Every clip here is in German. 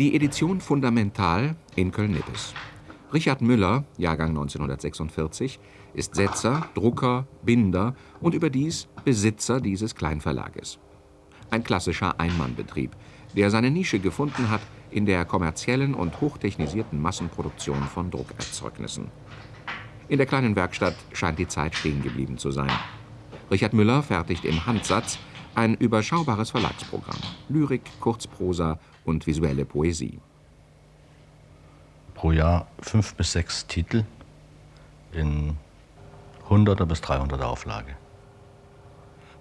Die Edition Fundamental in Köln-Nippes. Richard Müller, Jahrgang 1946, ist Setzer, Drucker, Binder und überdies Besitzer dieses Kleinverlages. Ein klassischer Einmannbetrieb, der seine Nische gefunden hat in der kommerziellen und hochtechnisierten Massenproduktion von Druckerzeugnissen. In der kleinen Werkstatt scheint die Zeit stehen geblieben zu sein. Richard Müller fertigt im Handsatz ein überschaubares Verlagsprogramm. Lyrik, Kurzprosa und visuelle Poesie. Pro Jahr fünf bis sechs Titel in 100er bis 300er Auflage.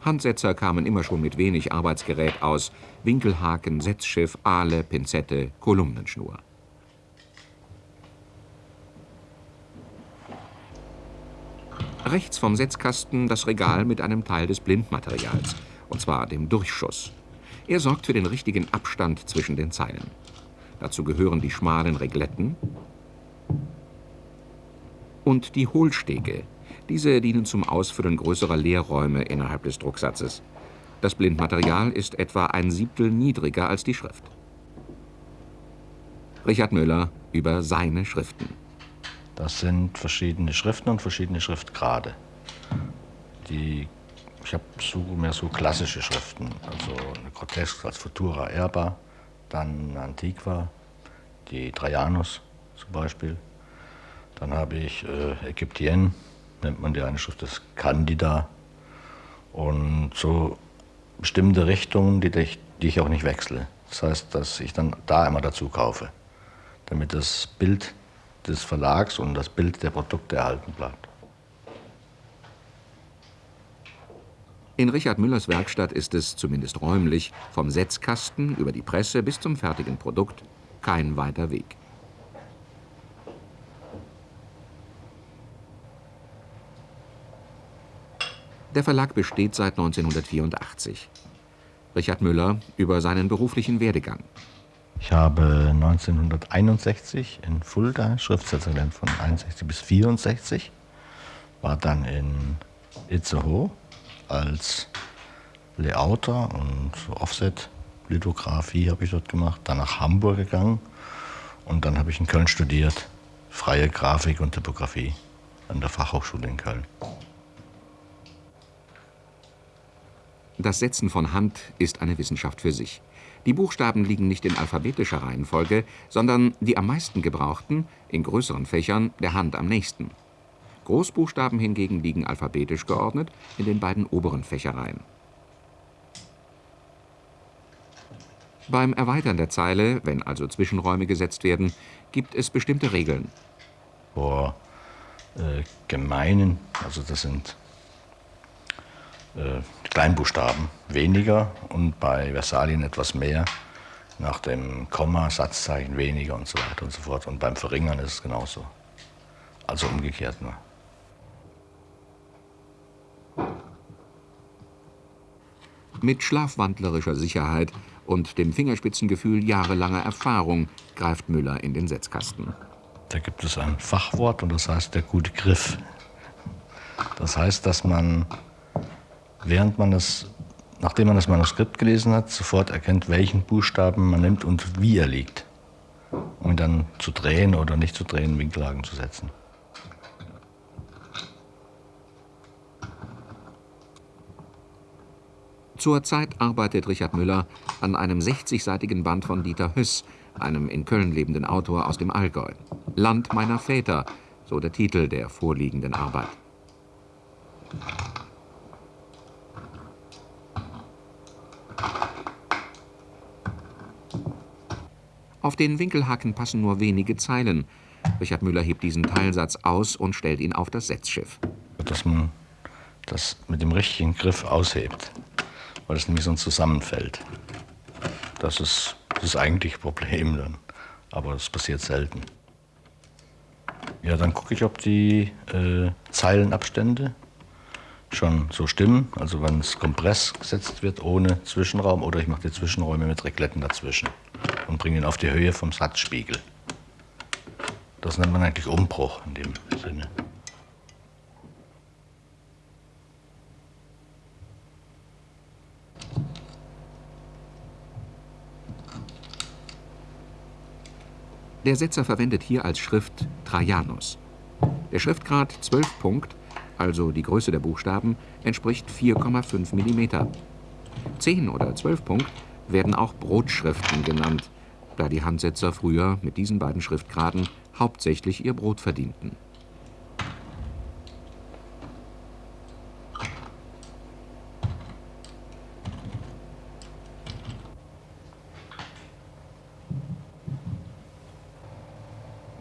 Handsetzer kamen immer schon mit wenig Arbeitsgerät aus. Winkelhaken, Setzschiff, Ahle, Pinzette, Kolumnenschnur. Rechts vom Setzkasten das Regal mit einem Teil des Blindmaterials, und zwar dem Durchschuss. Er sorgt für den richtigen Abstand zwischen den Zeilen. Dazu gehören die schmalen Regletten und die Hohlstege, diese dienen zum Ausfüllen größerer Leerräume innerhalb des Drucksatzes. Das Blindmaterial ist etwa ein Siebtel niedriger als die Schrift. Richard Müller über seine Schriften. Das sind verschiedene Schriften und verschiedene Schriftgrade. Die, ich habe so, mehr so klassische Schriften, also eine Grotesk als Futura Erba, dann Antiqua, die Trajanus zum Beispiel. Dann habe ich äh, Ägyptien, nennt man die eine Schrift, das Candida. Und so bestimmte Richtungen, die ich, die ich auch nicht wechsle. Das heißt, dass ich dann da immer dazu kaufe, damit das Bild des Verlags und das Bild der Produkte erhalten bleibt. In Richard Müllers Werkstatt ist es, zumindest räumlich, vom Setzkasten über die Presse bis zum fertigen Produkt kein weiter Weg. Der Verlag besteht seit 1984. Richard Müller über seinen beruflichen Werdegang. Ich habe 1961 in Fulda Schriftsetzer gelernt, von 61 bis 64. War dann in Itzehoe als Layouter und Offset-Lithografie habe ich dort gemacht. Dann nach Hamburg gegangen und dann habe ich in Köln studiert, freie Grafik und Typografie an der Fachhochschule in Köln. Das Setzen von Hand ist eine Wissenschaft für sich. Die Buchstaben liegen nicht in alphabetischer Reihenfolge, sondern die am meisten gebrauchten, in größeren Fächern, der Hand am nächsten. Großbuchstaben hingegen liegen alphabetisch geordnet in den beiden oberen Fächereien. Beim Erweitern der Zeile, wenn also Zwischenräume gesetzt werden, gibt es bestimmte Regeln. Vor äh, gemeinen, also das sind äh, Kleinbuchstaben weniger und bei Versalien etwas mehr. Nach dem Komma, Satzzeichen weniger und so weiter und so fort. Und beim Verringern ist es genauso. Also umgekehrt nur. Mit schlafwandlerischer Sicherheit und dem Fingerspitzengefühl jahrelanger Erfahrung greift Müller in den Setzkasten. Da gibt es ein Fachwort und das heißt der gute Griff. Das heißt, dass man während man das, nachdem man das Manuskript gelesen hat, sofort erkennt, welchen Buchstaben man nimmt und wie er liegt. Um ihn dann zu drehen oder nicht zu drehen, Winkellagen zu setzen. Zurzeit arbeitet Richard Müller an einem 60-seitigen Band von Dieter Höss, einem in Köln lebenden Autor aus dem Allgäu. Land meiner Väter, so der Titel der vorliegenden Arbeit. Auf den Winkelhaken passen nur wenige Zeilen. Richard Müller hebt diesen Teilsatz aus und stellt ihn auf das Setzschiff. Dass man das mit dem richtigen Griff aushebt, weil es nämlich sonst zusammenfällt. Das ist das eigentliche Problem dann. Aber das passiert selten. Ja, dann gucke ich, ob die äh, Zeilenabstände schon so stimmen. Also wenn es Kompress gesetzt wird ohne Zwischenraum oder ich mache die Zwischenräume mit Regletten dazwischen und bringe ihn auf die Höhe vom Satzspiegel. Das nennt man eigentlich Umbruch in dem Sinne. Der Setzer verwendet hier als Schrift Trajanus. Der Schriftgrad 12 Punkt, also die Größe der Buchstaben, entspricht 4,5 mm. 10 oder 12 Punkt werden auch Brotschriften genannt, da die Handsetzer früher mit diesen beiden Schriftgraden hauptsächlich ihr Brot verdienten.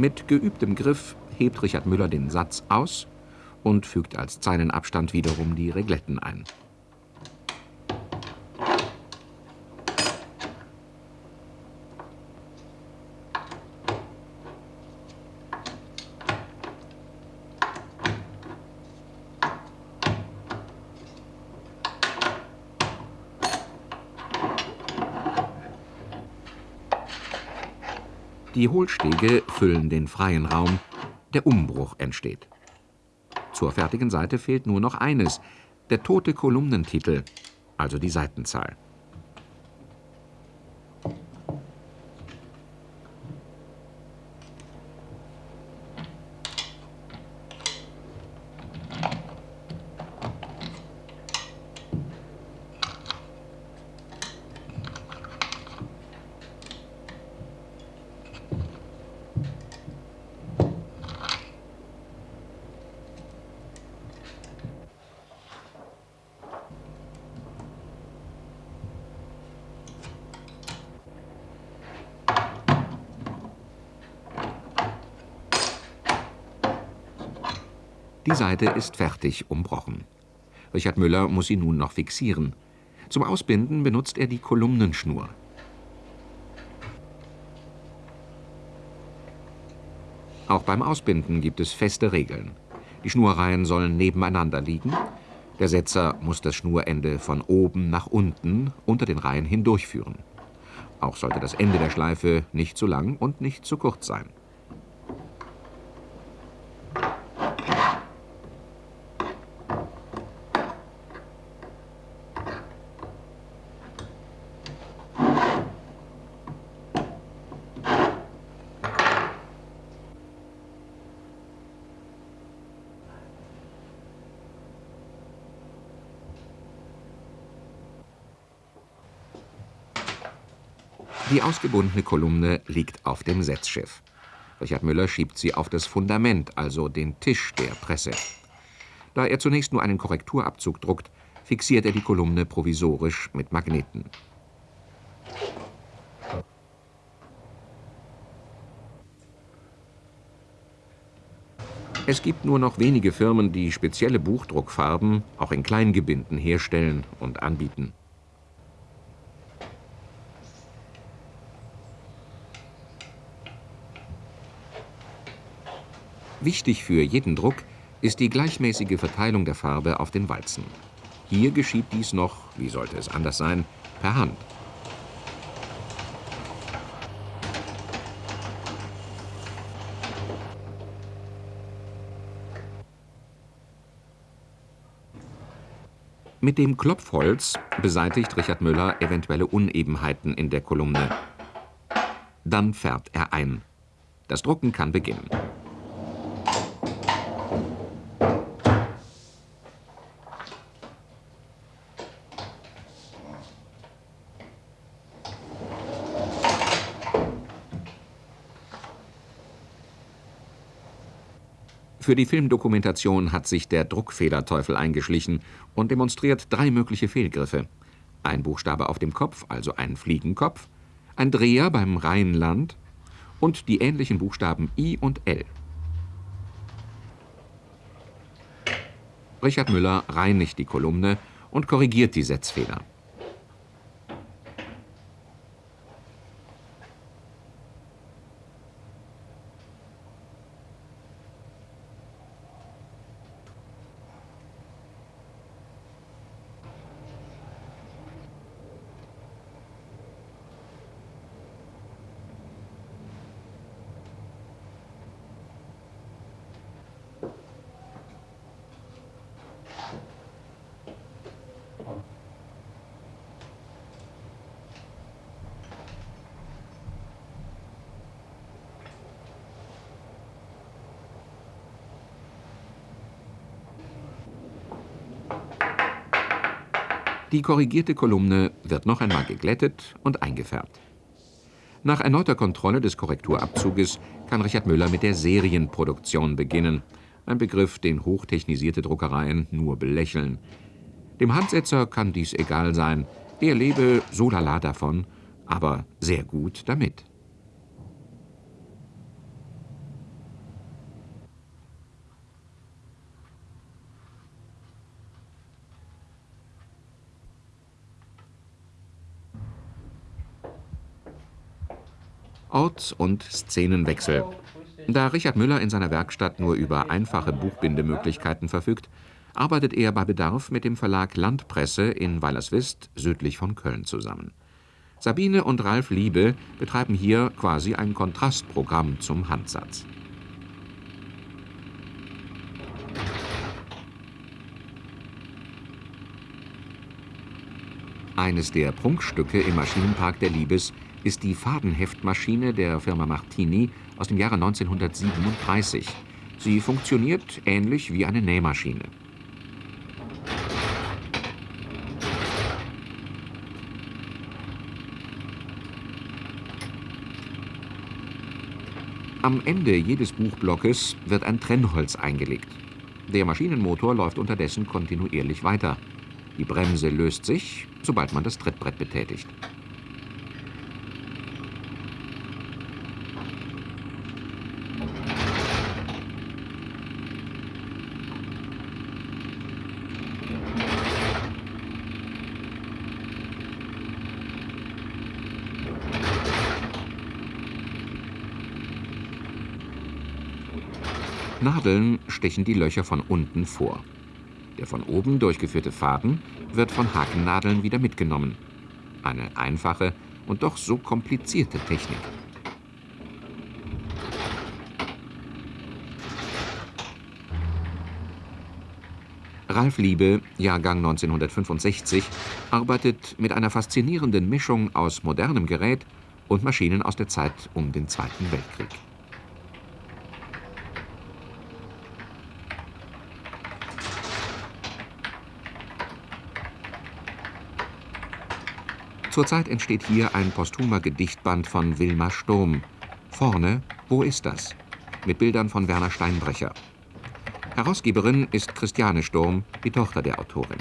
Mit geübtem Griff hebt Richard Müller den Satz aus und fügt als Zeilenabstand wiederum die Regletten ein. Die Hohlstege füllen den freien Raum, der Umbruch entsteht. Zur fertigen Seite fehlt nur noch eines, der tote Kolumnentitel, also die Seitenzahl. Die Seite ist fertig umbrochen. Richard Müller muss sie nun noch fixieren. Zum Ausbinden benutzt er die Kolumnenschnur. Auch beim Ausbinden gibt es feste Regeln. Die Schnurreihen sollen nebeneinander liegen. Der Setzer muss das Schnurende von oben nach unten unter den Reihen hindurchführen. Auch sollte das Ende der Schleife nicht zu lang und nicht zu kurz sein. Die ausgebundene Kolumne liegt auf dem Setzschiff. Richard Müller schiebt sie auf das Fundament, also den Tisch der Presse. Da er zunächst nur einen Korrekturabzug druckt, fixiert er die Kolumne provisorisch mit Magneten. Es gibt nur noch wenige Firmen, die spezielle Buchdruckfarben auch in Kleingebinden herstellen und anbieten. Wichtig für jeden Druck ist die gleichmäßige Verteilung der Farbe auf den Walzen. Hier geschieht dies noch, wie sollte es anders sein, per Hand. Mit dem Klopfholz beseitigt Richard Müller eventuelle Unebenheiten in der Kolumne. Dann färbt er ein. Das Drucken kann beginnen. Für die Filmdokumentation hat sich der Druckfederteufel eingeschlichen und demonstriert drei mögliche Fehlgriffe. Ein Buchstabe auf dem Kopf, also ein Fliegenkopf, ein Dreher beim Rheinland und die ähnlichen Buchstaben I und L. Richard Müller reinigt die Kolumne und korrigiert die Setzfehler. Die korrigierte Kolumne wird noch einmal geglättet und eingefärbt. Nach erneuter Kontrolle des Korrekturabzuges kann Richard Müller mit der Serienproduktion beginnen. Ein Begriff, den hochtechnisierte Druckereien nur belächeln. Dem Handsetzer kann dies egal sein. Er lebe so lala davon, aber sehr gut damit. Orts- und Szenenwechsel. Da Richard Müller in seiner Werkstatt nur über einfache Buchbindemöglichkeiten verfügt, arbeitet er bei Bedarf mit dem Verlag Landpresse in Weilerswist südlich von Köln zusammen. Sabine und Ralf Liebe betreiben hier quasi ein Kontrastprogramm zum Handsatz. Eines der Prunkstücke im Maschinenpark der Liebes ist die Fadenheftmaschine der Firma Martini aus dem Jahre 1937. Sie funktioniert ähnlich wie eine Nähmaschine. Am Ende jedes Buchblockes wird ein Trennholz eingelegt. Der Maschinenmotor läuft unterdessen kontinuierlich weiter. Die Bremse löst sich, sobald man das Trittbrett betätigt. Nadeln stechen die Löcher von unten vor. Der von oben durchgeführte Faden wird von Hakennadeln wieder mitgenommen. Eine einfache und doch so komplizierte Technik. Ralf Liebe, Jahrgang 1965, arbeitet mit einer faszinierenden Mischung aus modernem Gerät und Maschinen aus der Zeit um den Zweiten Weltkrieg. Zurzeit entsteht hier ein posthumer Gedichtband von Wilma Sturm. Vorne, wo ist das? Mit Bildern von Werner Steinbrecher. Herausgeberin ist Christiane Sturm, die Tochter der Autorin.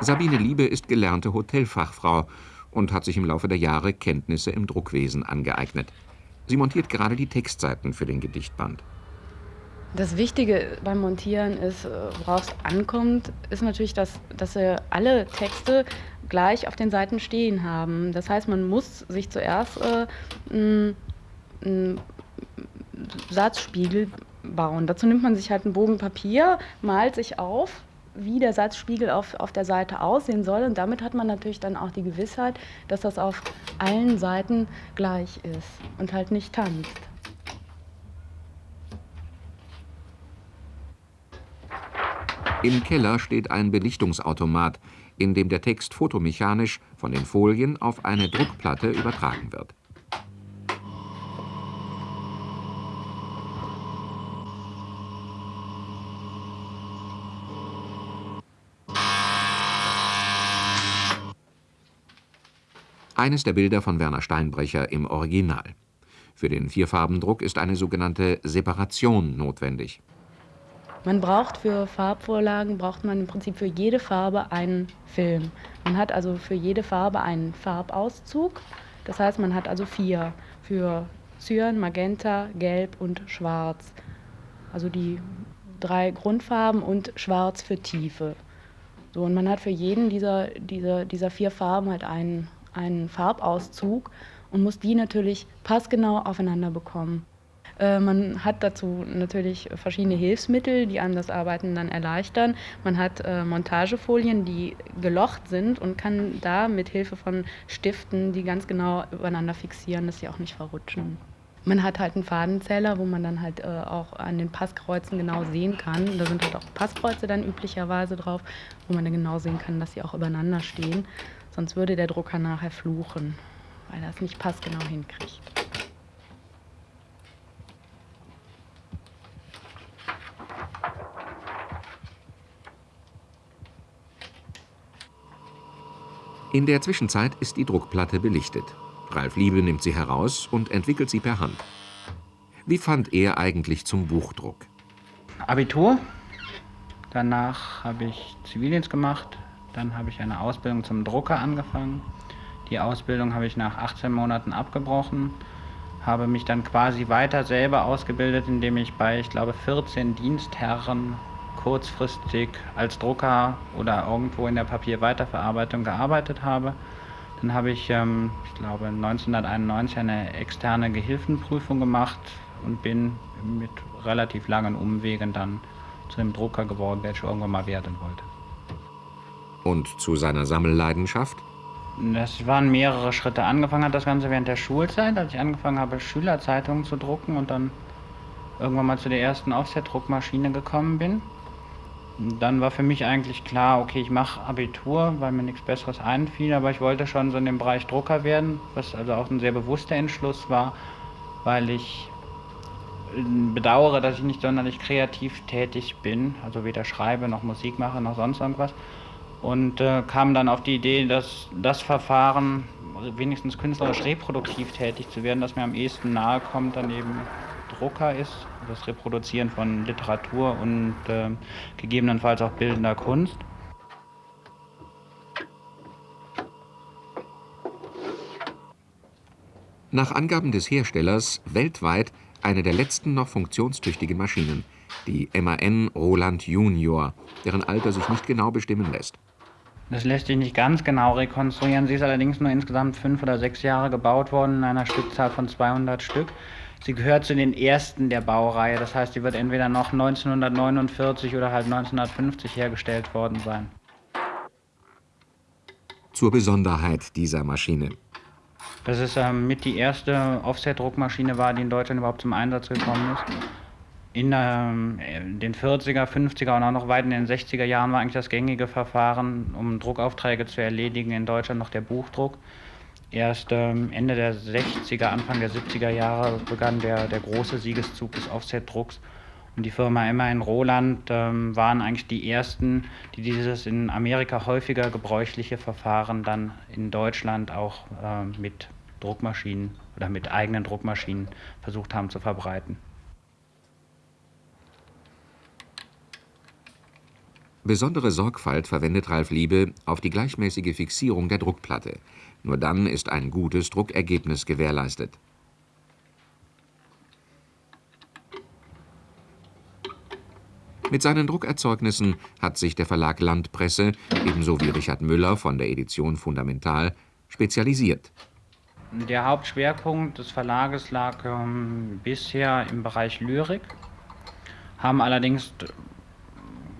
Sabine Liebe ist gelernte Hotelfachfrau und hat sich im Laufe der Jahre Kenntnisse im Druckwesen angeeignet. Sie montiert gerade die Textseiten für den Gedichtband. Das Wichtige beim Montieren ist, äh, worauf es ankommt, ist natürlich, dass, dass sie alle Texte gleich auf den Seiten stehen haben. Das heißt, man muss sich zuerst äh, einen Satzspiegel bauen. Dazu nimmt man sich halt einen Bogen Papier, malt sich auf, wie der Satzspiegel auf, auf der Seite aussehen soll. Und damit hat man natürlich dann auch die Gewissheit, dass das auf allen Seiten gleich ist und halt nicht tanzt. Im Keller steht ein Belichtungsautomat, in dem der Text fotomechanisch von den Folien auf eine Druckplatte übertragen wird. Eines der Bilder von Werner Steinbrecher im Original. Für den Vierfarbendruck ist eine sogenannte Separation notwendig. Man braucht für Farbvorlagen, braucht man im Prinzip für jede Farbe einen Film. Man hat also für jede Farbe einen Farbauszug. Das heißt, man hat also vier für Cyan, Magenta, Gelb und Schwarz. Also die drei Grundfarben und Schwarz für Tiefe. So, und man hat für jeden dieser, dieser, dieser vier Farben halt einen, einen Farbauszug und muss die natürlich passgenau aufeinander bekommen. Äh, man hat dazu natürlich verschiedene Hilfsmittel, die einem das Arbeiten dann erleichtern. Man hat äh, Montagefolien, die gelocht sind und kann da mit Hilfe von Stiften die ganz genau übereinander fixieren, dass sie auch nicht verrutschen. Man hat halt einen Fadenzähler, wo man dann halt äh, auch an den Passkreuzen genau sehen kann. Da sind halt auch Passkreuze dann üblicherweise drauf, wo man dann genau sehen kann, dass sie auch übereinander stehen. Sonst würde der Drucker nachher fluchen, weil er es nicht passgenau hinkriegt. In der Zwischenzeit ist die Druckplatte belichtet. Ralf Liebe nimmt sie heraus und entwickelt sie per Hand. Wie fand er eigentlich zum Buchdruck? Abitur, danach habe ich Zivildienst gemacht, dann habe ich eine Ausbildung zum Drucker angefangen. Die Ausbildung habe ich nach 18 Monaten abgebrochen, habe mich dann quasi weiter selber ausgebildet, indem ich bei, ich glaube, 14 Dienstherren kurzfristig als Drucker oder irgendwo in der Papierweiterverarbeitung gearbeitet habe. Dann habe ich, ähm, ich glaube, 1991 eine externe Gehilfenprüfung gemacht und bin mit relativ langen Umwegen dann zu dem Drucker geworden, der ich irgendwann mal werden wollte. Und zu seiner Sammelleidenschaft? Das waren mehrere Schritte. Angefangen hat das Ganze während der Schulzeit, als ich angefangen habe, Schülerzeitungen zu drucken und dann irgendwann mal zu der ersten Offset-Druckmaschine gekommen bin. Dann war für mich eigentlich klar, okay, ich mache Abitur, weil mir nichts Besseres einfiel, aber ich wollte schon so in dem Bereich Drucker werden, was also auch ein sehr bewusster Entschluss war, weil ich bedauere, dass ich nicht sonderlich kreativ tätig bin, also weder schreibe noch Musik mache noch sonst irgendwas. Und äh, kam dann auf die Idee, dass das Verfahren, wenigstens künstlerisch reproduktiv tätig zu werden, das mir am ehesten nahe kommt, dann eben Drucker ist, das Reproduzieren von Literatur und äh, gegebenenfalls auch bildender Kunst. Nach Angaben des Herstellers weltweit eine der letzten noch funktionstüchtigen Maschinen, die MAN Roland Junior, deren Alter sich nicht genau bestimmen lässt. Das lässt sich nicht ganz genau rekonstruieren. Sie ist allerdings nur insgesamt fünf oder sechs Jahre gebaut worden in einer Stückzahl von 200 Stück. Sie gehört zu den ersten der Baureihe. Das heißt, sie wird entweder noch 1949 oder halt 1950 hergestellt worden sein. Zur Besonderheit dieser Maschine. Dass es ähm, mit die erste Offset-Druckmaschine war, die in Deutschland überhaupt zum Einsatz gekommen ist. In ähm, den 40er, 50er und auch noch weit in den 60er Jahren war eigentlich das gängige Verfahren, um Druckaufträge zu erledigen, in Deutschland noch der Buchdruck. Erst ähm, Ende der 60er, Anfang der 70er Jahre begann der, der große Siegeszug des Offset-Drucks. Und die Firma Emma in Roland ähm, waren eigentlich die ersten, die dieses in Amerika häufiger gebräuchliche Verfahren dann in Deutschland auch äh, mit Druckmaschinen oder mit eigenen Druckmaschinen versucht haben zu verbreiten. Besondere Sorgfalt verwendet Ralf Liebe auf die gleichmäßige Fixierung der Druckplatte. Nur dann ist ein gutes Druckergebnis gewährleistet. Mit seinen Druckerzeugnissen hat sich der Verlag Landpresse, ebenso wie Richard Müller von der Edition Fundamental, spezialisiert. Der Hauptschwerpunkt des Verlages lag ähm, bisher im Bereich Lyrik, haben allerdings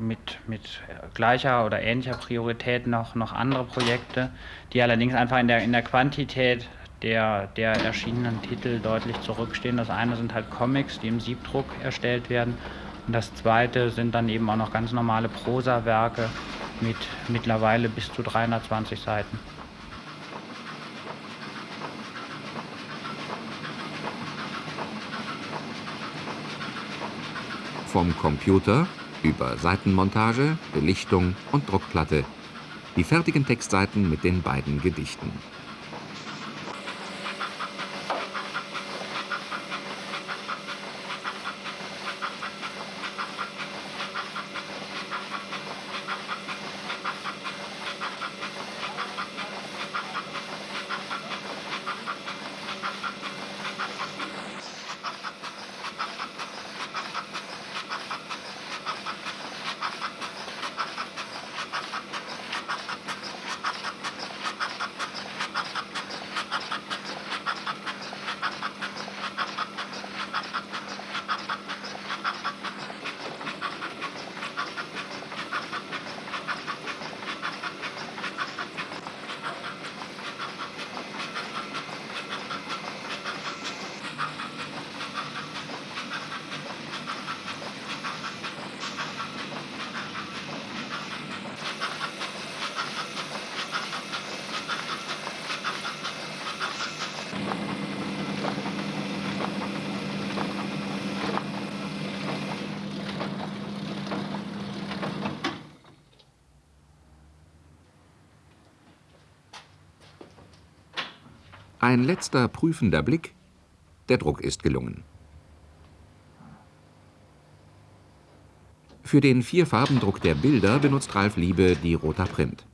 mit, mit gleicher oder ähnlicher Priorität noch, noch andere Projekte, die allerdings einfach in der, in der Quantität der, der erschienenen Titel deutlich zurückstehen. Das eine sind halt Comics, die im Siebdruck erstellt werden und das zweite sind dann eben auch noch ganz normale Prosawerke mit mittlerweile bis zu 320 Seiten. Vom Computer über Seitenmontage, Belichtung und Druckplatte. Die fertigen Textseiten mit den beiden Gedichten. Ein letzter prüfender Blick. Der Druck ist gelungen. Für den Vierfarbendruck der Bilder benutzt Ralf Liebe die Roter Print.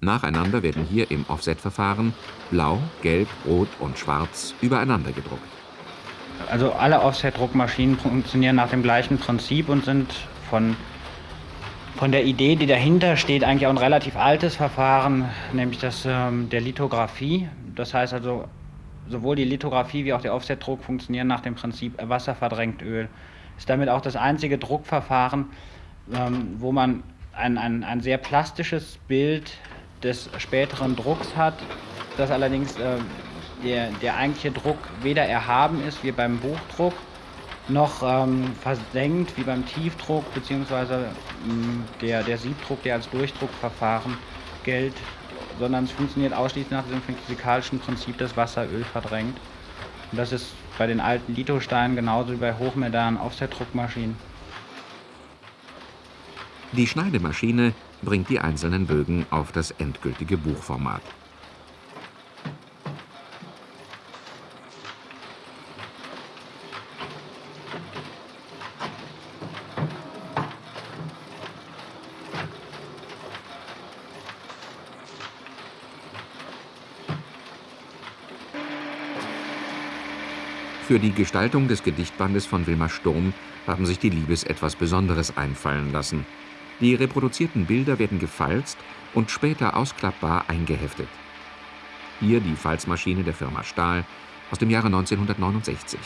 Nacheinander werden hier im Offset-Verfahren blau, gelb, rot und schwarz übereinander gedruckt. Also alle Offset-Druckmaschinen funktionieren nach dem gleichen Prinzip und sind von, von der Idee, die dahinter steht, eigentlich auch ein relativ altes Verfahren, nämlich das ähm, der Lithografie. Das heißt also, sowohl die Lithografie wie auch der Offset-Druck funktionieren nach dem Prinzip Wasser verdrängt Öl. Ist damit auch das einzige Druckverfahren, ähm, wo man ein, ein, ein sehr plastisches Bild des späteren Drucks hat, das allerdings äh, der, der eigentliche Druck weder erhaben ist wie beim Buchdruck, noch ähm, versenkt wie beim Tiefdruck, beziehungsweise ähm, der, der Siebdruck, der als Durchdruckverfahren gilt, sondern es funktioniert ausschließlich nach dem physikalischen Prinzip, das Wasser Öl verdrängt. Und das ist bei den alten Lithosteinen genauso wie bei hochmodernen Offsetdruckmaschinen. Die Schneidemaschine bringt die einzelnen Bögen auf das endgültige Buchformat. Für die Gestaltung des Gedichtbandes von Wilmar Sturm haben sich die Liebes etwas Besonderes einfallen lassen. Die reproduzierten Bilder werden gefalzt und später ausklappbar eingeheftet. Hier die Falzmaschine der Firma Stahl aus dem Jahre 1969.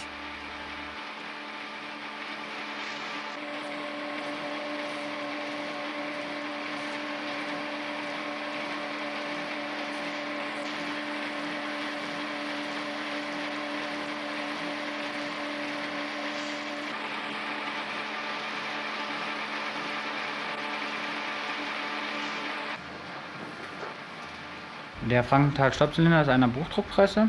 Der Frankenthal-Stoppzylinder ist eine Buchdruckpresse,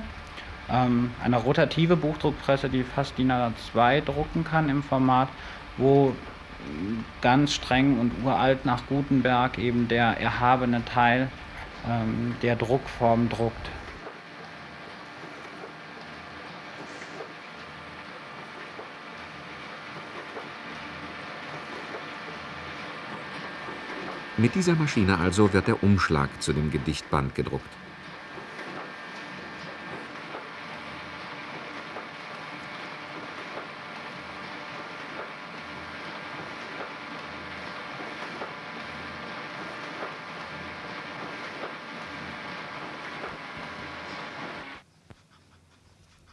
ähm, eine rotative Buchdruckpresse, die fast DIN A2 drucken kann im Format, wo ganz streng und uralt nach Gutenberg eben der erhabene Teil ähm, der Druckform druckt. Mit dieser Maschine also wird der Umschlag zu dem Gedichtband gedruckt.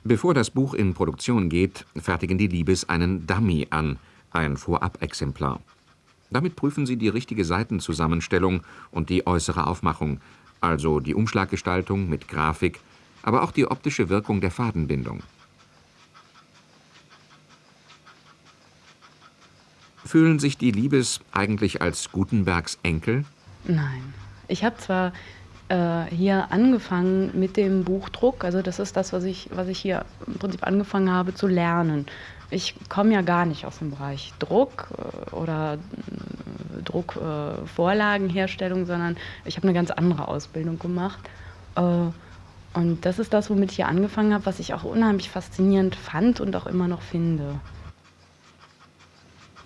Bevor das Buch in Produktion geht, fertigen die Liebes einen Dummy an, ein Vorabexemplar. Damit prüfen sie die richtige Seitenzusammenstellung und die äußere Aufmachung, also die Umschlaggestaltung mit Grafik, aber auch die optische Wirkung der Fadenbindung. Fühlen sich die Liebes eigentlich als Gutenbergs Enkel? Nein. Ich habe zwar äh, hier angefangen mit dem Buchdruck, also das ist das, was ich, was ich hier im Prinzip angefangen habe zu lernen. Ich komme ja gar nicht aus dem Bereich Druck äh, oder äh, Druckvorlagenherstellung, äh, sondern ich habe eine ganz andere Ausbildung gemacht. Und das ist das, womit ich hier angefangen habe, was ich auch unheimlich faszinierend fand und auch immer noch finde.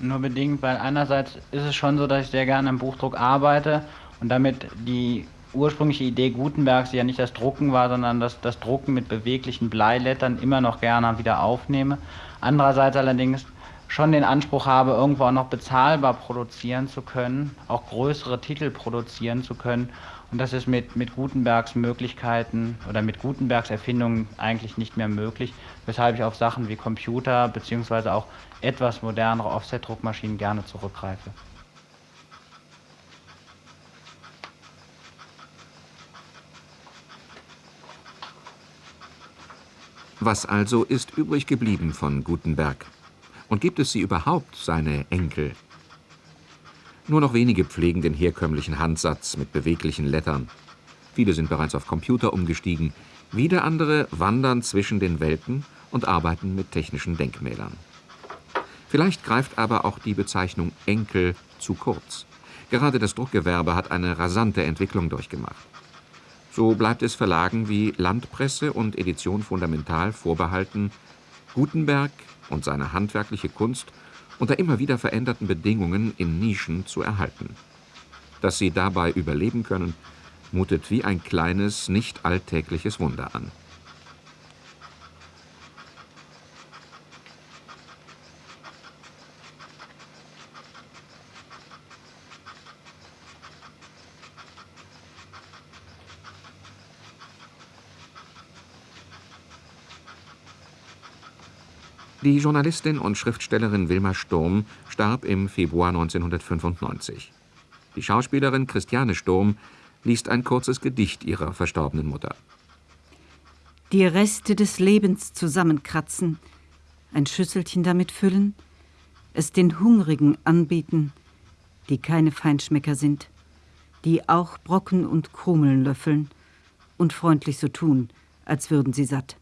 Nur bedingt, weil einerseits ist es schon so, dass ich sehr gerne im Buchdruck arbeite und damit die ursprüngliche Idee Gutenbergs, die ja nicht das Drucken war, sondern das, das Drucken mit beweglichen Bleilettern immer noch gerne wieder aufnehme. Andererseits allerdings schon den Anspruch habe, irgendwo auch noch bezahlbar produzieren zu können, auch größere Titel produzieren zu können. Und das ist mit, mit Gutenbergs Möglichkeiten oder mit Gutenbergs Erfindungen eigentlich nicht mehr möglich, weshalb ich auf Sachen wie Computer bzw. auch etwas modernere Offset-Druckmaschinen gerne zurückgreife. Was also ist übrig geblieben von Gutenberg? Und gibt es sie überhaupt, seine Enkel? Nur noch wenige pflegen den herkömmlichen Handsatz mit beweglichen Lettern. Viele sind bereits auf Computer umgestiegen, wieder andere wandern zwischen den Welten und arbeiten mit technischen Denkmälern. Vielleicht greift aber auch die Bezeichnung Enkel zu kurz. Gerade das Druckgewerbe hat eine rasante Entwicklung durchgemacht. So bleibt es Verlagen wie Landpresse und Edition Fundamental vorbehalten, Gutenberg und seine handwerkliche Kunst unter immer wieder veränderten Bedingungen in Nischen zu erhalten. Dass sie dabei überleben können, mutet wie ein kleines, nicht alltägliches Wunder an. Die Journalistin und Schriftstellerin Wilma Sturm starb im Februar 1995. Die Schauspielerin Christiane Sturm liest ein kurzes Gedicht ihrer verstorbenen Mutter. Die Reste des Lebens zusammenkratzen, ein Schüsselchen damit füllen, es den Hungrigen anbieten, die keine Feinschmecker sind, die auch Brocken und Krumeln löffeln und freundlich so tun, als würden sie satt.